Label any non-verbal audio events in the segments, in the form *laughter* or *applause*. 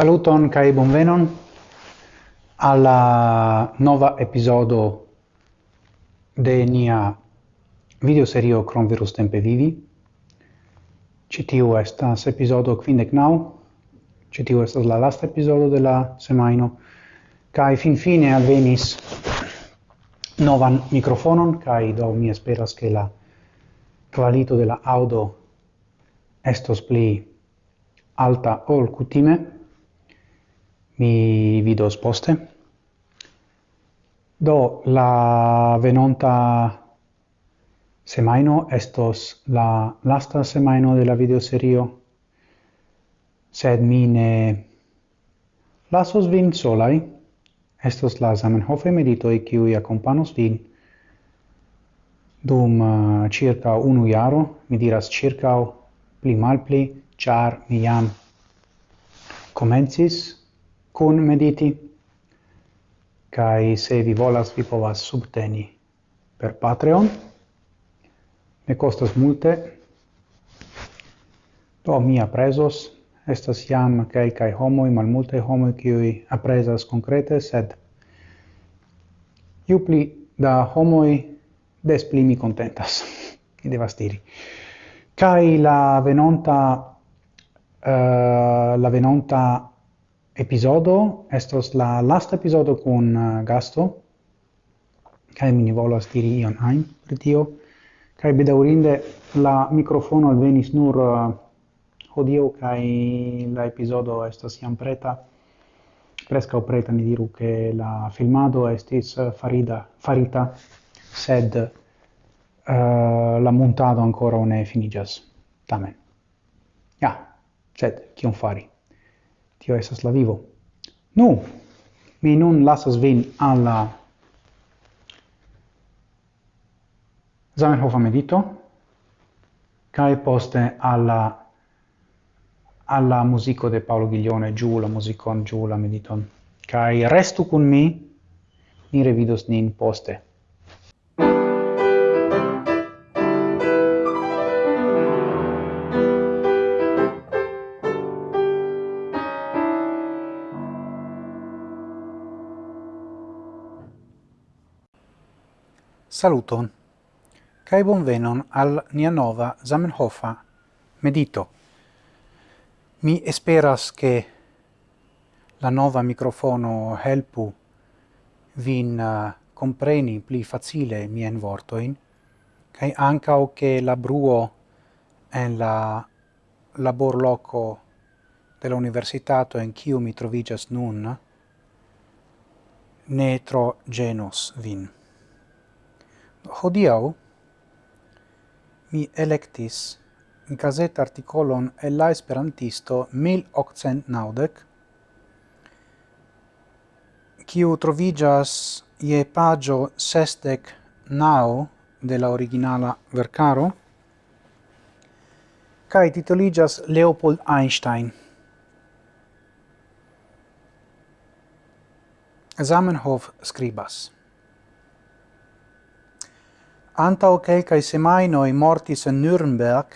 Saluton kai bonvenon alla nova episodo de nia video serio Cronvirus tempe vivi. Citiu estas episodo quindec nau, citiu estas la lasta episodo de la semaino, kai fin fine alvenis novan microfonon, kai do mi esperas che la qualito de la audio estos pli alta ol cutime, mi vidos poste. Do, la venonta semaino estos la lasta semaino de la videoserio, sed mi ne lasos vin solai, estos la Zamenhofe meditoi qui accompanos vin dum uh, circa unu iaro, mi diras circa pli mal pli, char mi jam comencis kun mediti. Kai se vi volas vi povas subteni per Patreon. Ne costas multe. Do mi apresos estas jam kai kai homo i malmulte homo kiu apresas konkrete sed ju pli da homoi des pli mi contentas. *laughs* Mi devas diri. Kai la venonta uh, la venonta episodo. Estos la last episodio con uh, gasto. Kai mi ne volas diri ion ajn per tio. Kai bedaurinde la microfono al venis nur uh, hodiaŭ kai la episodio estas jam preta. Preskaŭ preta mi diru che la filmado estis uh, farida farita sed uh, la montado ancora ne finigas tamen. Ja sed kion fari? tio esas la vivo. Nu, mi nun lasas vin alla Zamenhofa medito, cae poste alla alla musico de Paolo Ghiglione, giù la musicon, giù la mediton. Cae restu cun mi, ni revidos nin poste. Saluton, Kai bonvenon al nia nova Zamenhofa medito. Mi esperas che la nova microfono helpu vin uh, compreni pli facile mien vortoin, kai anca o che la bruo en la labor loco della universitato en kiu mi trovigas nun, ne tro genos vin hodiau mi electis in caset articolon el la esperantisto 1890 kiu trovigas je pagio sestec nao de la originala vercaro kai titoligas Leopold Einstein. Zamenhof scribas Antau quelcae semainoi mortis in Nürnberg,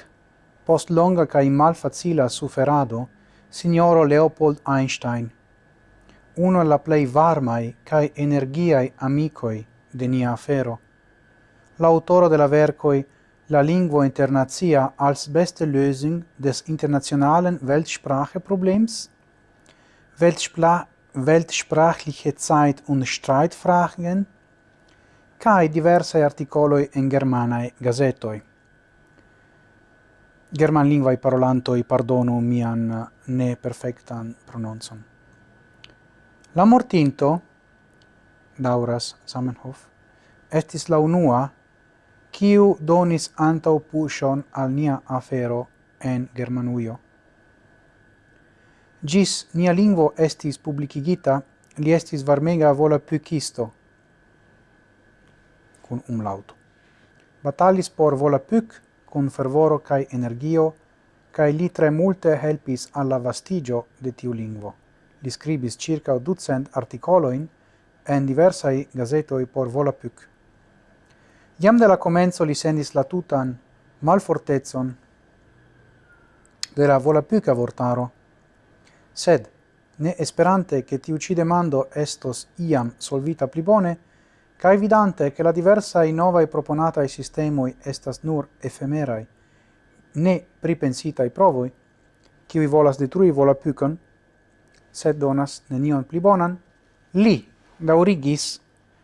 post longa cae malfacila suferado, signoro Leopold Einstein, uno la plei varmai cae energiae amicoi de nia afero. L'autoro de la vercoi La lingua internazia als beste Lösung des internationalen Weltspracheproblems, Weltspra Weltsprachliche Zeit und Streitfragen cae diversae articoloi en germanae gazetoi. German Germanlingvae parolantoi pardonu mian ne perfectan prononcon. La mortinto, dauras Samenhof, estis la unua, kiu donis antau pushon al nia afero en Germanuio. Gis nia lingvo estis publicigita, li estis varmega vola pycisto, cun umlauto. Batalis por Volapük cun fervoro cae energio, cae li tre multe helpis alla vastigio de tiu lingvo. Li scribis circa ducent articoloin en diversai gazetoi por Volapük. Iam de la comenzo li sendis la tutan malfortezon de la Volapüka avortaro, sed ne esperante che ti uccide mando estos iam solvita pli bone, ca evidente che la diversa e nova e proponata proponatae sistemoi estas nur efemerai, ne pripensita i provoi, ciui volas detrui vola pucon, sed donas nenion pli bonan, li daurigis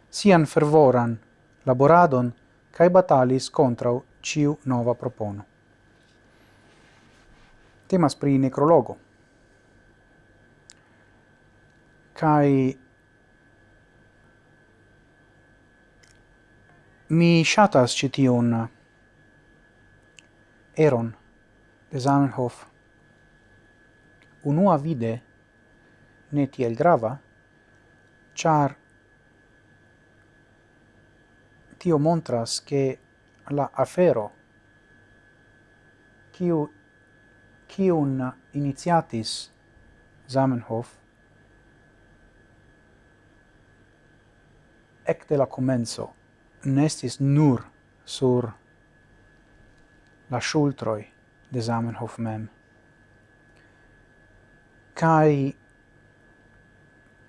sian fervoran laboradon cae batalis contrau ciu nova propono. Temas pri necrologo. Cae Mi shatas citiun eron de Zamenhof. Unua vide ne tiel grava, char tio montras che la afero kiu kiun iniciatis Zamenhof ec de la comenzo nestis nur sur la shultroi de Zamenhof mem. Kai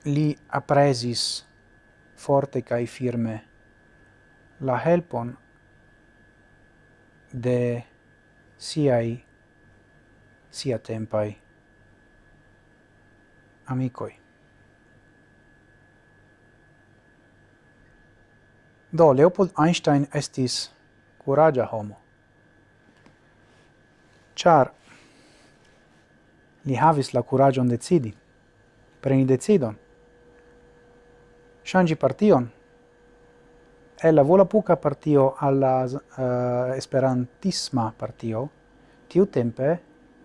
li apresis forte kai firme la helpon de siai sia tempai amicoi. Do, Leopold Einstein estis curagia homo, char li havis la curagion decidi, preni decidon, shangi partion, e la volapuca partio alla uh, eh, esperantisma partio, tiu tempe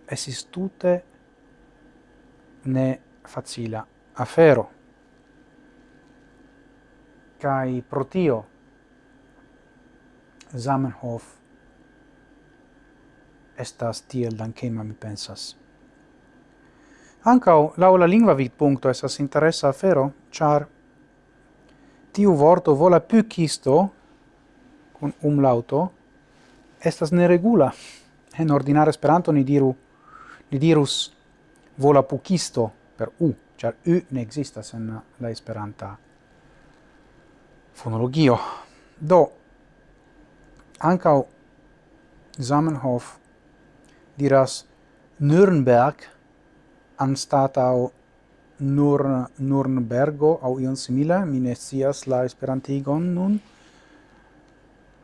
esis tute ne facila afero. Cai protio, Zamenhof estas tiel dankema mi pensas. Ankaŭ lau la lingua vidpuncto estas interessa afero, char tiu vorto vola pycisto, kun umlauto, estas neregula. En ordinare esperanto ni diru, ni dirus vola pucisto per u, char u ne existas en la esperanta fonologio. Do, Ankaŭ Zamenhof diras Nürnberg anstatau nur Nürnbergo au ion simila, mi ne scias la esperantigon nun.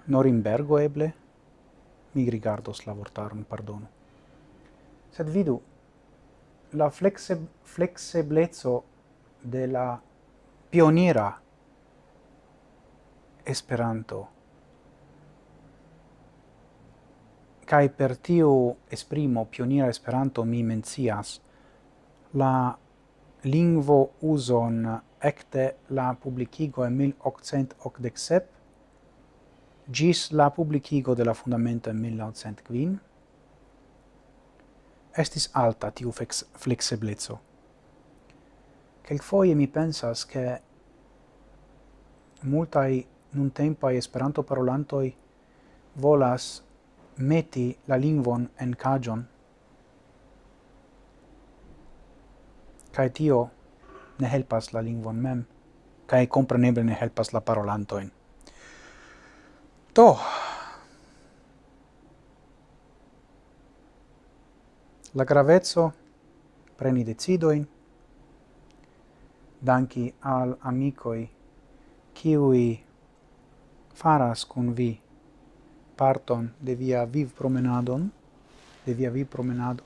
Norimbergo eble. Mi rigardos la vortaron, pardonu. Sed vidu, la flexe, flexeblezzo de la pioniera Esperanto Kai per tiu esprimo pioniera Esperanto mi mencias la lingvo uson ecte la publicigo en 1887 gis la publicigo de la fundamento en 1905 estis alta tiu flexiblezzo. Quelquefoie mi pensas che multai nun tempai esperanto parolantoi volas meti la lingvon en cajon. Cae tio ne helpas la lingvon mem, cae compreneble ne helpas la parolantoin. To, la gravezzo preni decidoin, danki al amicoi, kiui faras cun vi parton de via viv promenadon, de via viv promenado.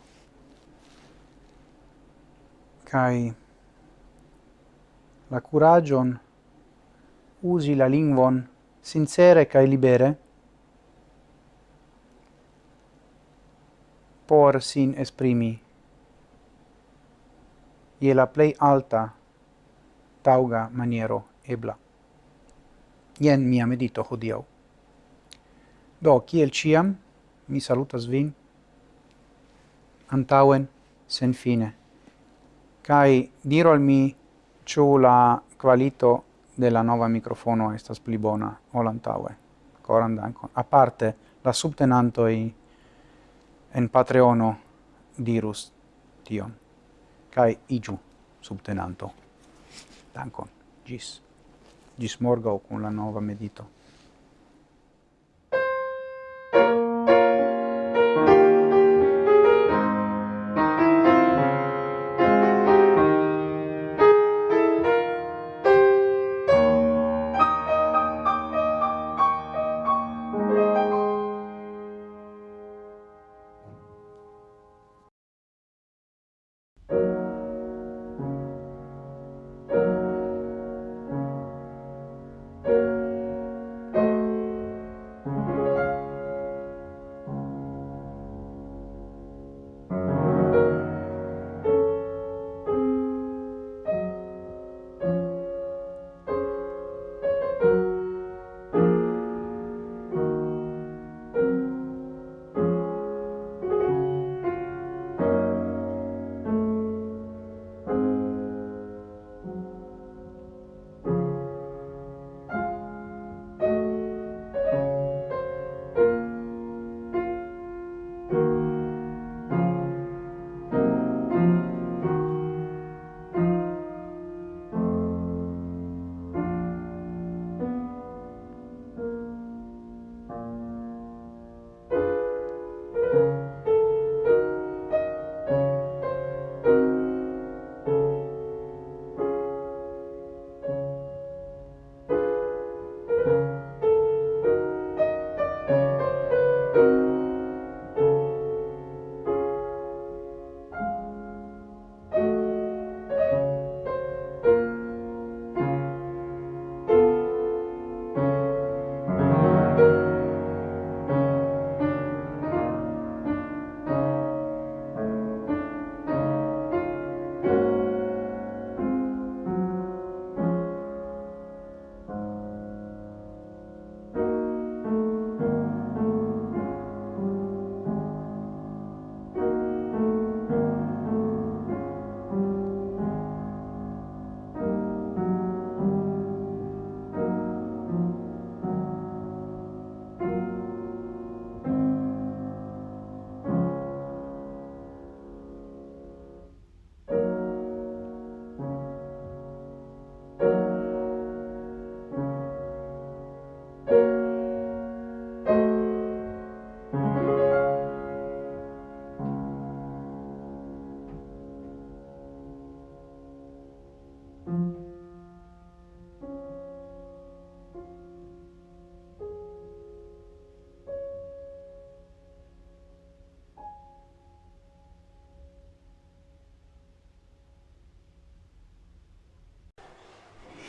Kai la curagion usi la lingvon sincere kai libere por sin esprimi ie la plei alta tauga maniero ebla. Ien mia medito hodiau. Do, kiel ciam, mi salutas vin antauen sen fine. Kai diro al mi ciu la qualito della nova microfono estas pli bona ol antaue. Coran dankon. A parte la subtenantoi en Patreono dirus tion. Kai igiu subtenanto. Dankon. Gis. Gis morgau con la nova medito.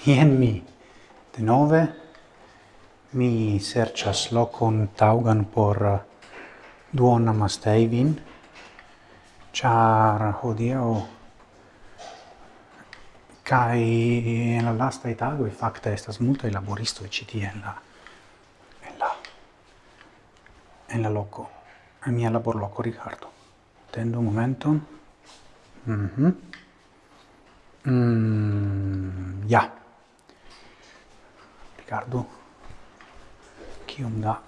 Ien mi de nove mi serĉas lokon taŭgan por uh, duona mastejvin, ĉar hodiaŭ kaj en la lastaj tagoj fakte estas multaj laboristoj ĉi tie en la en la en la loko en mia laborloko tendo un momenton. Mhm. Mm mm, ja rigardu kiom da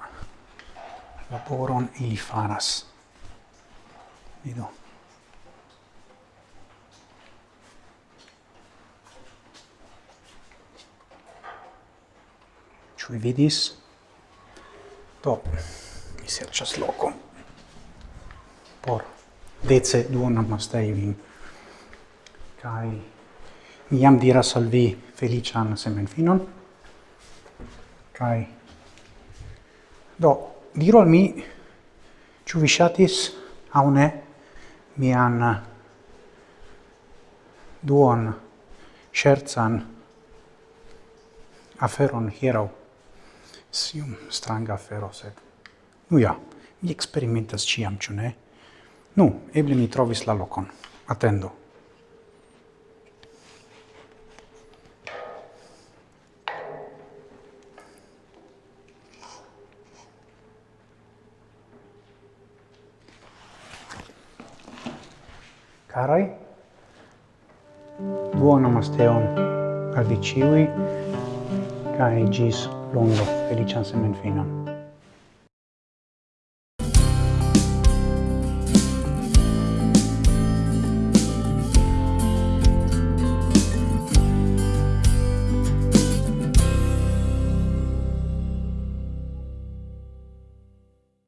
laboron ili faras. Vidu. Ĉu vi vidis? Do, mi serĉas lokon por dece duonamastrei vin. Kaj mi jam diras al vi feliĉan semenfinon kai. Do diru al mi ĉu vi ŝatis aŭ ne mian duon scherzan aferon hieraŭ? Sium stranga afero sed nu ja mi eksperimentas ĉiam ĉu ne? Nu eble mi trovis la lokon. Atendo. Carai, buon amasteon al vi ciui, cae gis longo felician semenfinon.